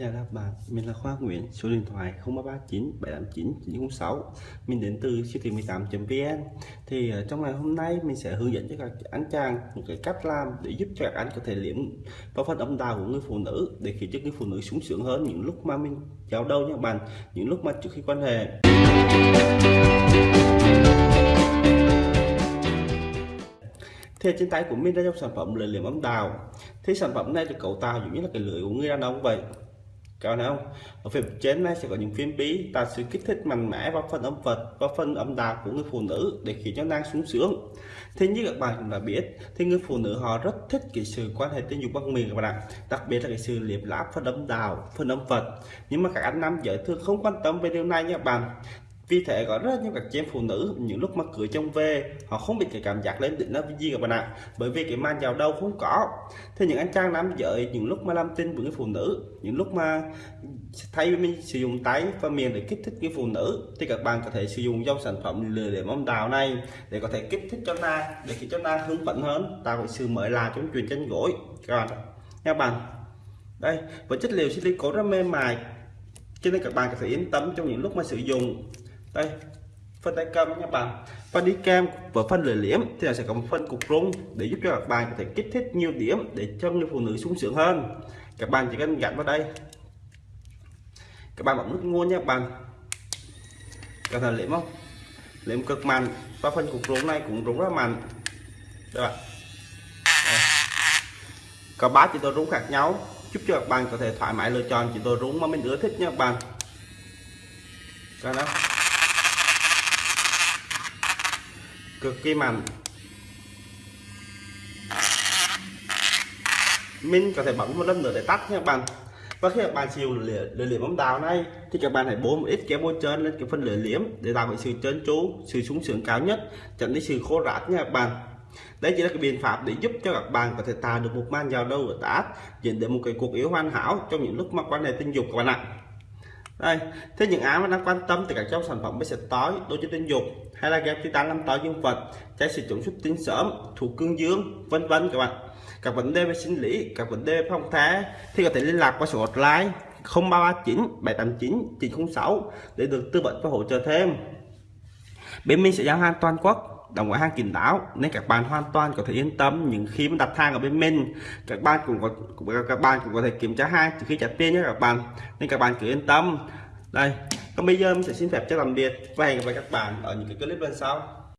Xin chào các bạn, mình là Khoa Nguyễn, số điện thoại 0339 789 906 Mình đến từ siêu thị 18.vn Thì ờ, trong ngày hôm nay mình sẽ hướng dẫn cho các anh chàng một cái cách làm để giúp cho các anh có thể liếm vào phần âm đạo của người phụ nữ để khiến cho người phụ nữ sung sướng hơn những lúc mà mình giao đâu nha các bạn những lúc mà trước khi quan hệ. Thì trên tay của mình đây dòng sản phẩm lưỡi liếm âm đào. thì sản phẩm này được cấu tạo giống như là cái lưỡi của người đàn ông vậy các bạn thấy không? Ở phía trên này sẽ có những phím bí. Ta sẽ kích thích mạnh mẽ vào phần âm vật và phần âm đạo của người phụ nữ để khiến cho nàng sung sướng. Thế như các bạn cũng đã biết, thì người phụ nữ họ rất thích cái sự quan hệ tình dục bằng miệng các bạn ạ. Đặc biệt là cái sự liệp láp phần âm đạo phần âm vật. Nhưng mà các anh nam giới thường không quan tâm về điều này nha các bạn vì thế có rất nhiều các chị em phụ nữ, những lúc mà cưới chồng về, họ không bị cái cảm giác lên đỉnh nó gì các bạn ạ. Bởi vì cái màn vào đâu không có. Thế những anh trang nam giới, những lúc mà làm tin với người phụ nữ, những lúc mà thay mình sử dụng tay và miệng để kích thích cái phụ nữ, thì các bạn có thể sử dụng dòng sản phẩm lừa để mong đào này, để có thể kích thích cho na để khiến cho na hứng phấn hơn, tạo cái sự mới lạ trong truyền chân gối. Các bạn các bạn. Đây, với chất liệu silicone rất mềm mại, cho nên các bạn có thể yên tâm trong những lúc mà sử dụng đây, phân tay cầm nha bạn. Phân đi kem và phân lưỡi liếm thì là sẽ có một phân cục rung để giúp cho các bạn có thể kích thích nhiều điểm để cho người phụ nữ sung sướng hơn. Các bạn chỉ cần gắn vào đây. Các bạn bấm nút nguồn nha các bạn có thể liếm không? Liếm cực mạnh và phân cục rung này cũng rung rất mạnh. Các bạn. Có ba chỉ tôi rung khác nhau, giúp cho các bạn có thể thoải mái lựa chọn chỉ tôi rung mà mình ưa thích nha các bạn Rồi đó cực kỳ mạnh. Mình có thể bấm một lần nữa để tắt nha các bạn. Và khi các bạn sử dụng lưỡi liếm ống đào này, thì các bạn hãy bố một ít kéo môi trơn lên cái phần lưỡi liếm để tạo cái sự trơn tru, sự sung sướng cao nhất, tránh đi sự khô rát nha các bạn. Đây chỉ là cái biện pháp để giúp cho các bạn có thể tạo được một man giao đâu ở tát dẫn đến một cái cuộc yếu hoàn hảo trong những lúc mà quan hệ tình dục các bạn ạ đây, thế những ai mà đang quan tâm thì các trong sản phẩm mới sẽ tối đôi chân tinh dục, hay là ghép tán năm tối dương vật, trái sử dụng xuất tinh sớm thủ cương dương, vân vân các bạn. Các vấn đề về sinh lý, các vấn đề về phong thái, thì có thể liên lạc qua số hotline 0339 789 906 để được tư vấn và hỗ trợ thêm bên mình sẽ giao hàng toàn quốc đồng ngoại hàng kín đáo, nên các bạn hoàn toàn có thể yên tâm những khi mà đặt hàng ở bên mình. Các bạn cũng có các bạn cũng có thể kiểm tra hàng trước khi trả tiền nhé các bạn. Nên các bạn cứ yên tâm. Đây, còn bây giờ mình sẽ xin phép cho làm biệt và hẹn gặp lại các bạn ở những cái clip lần sau.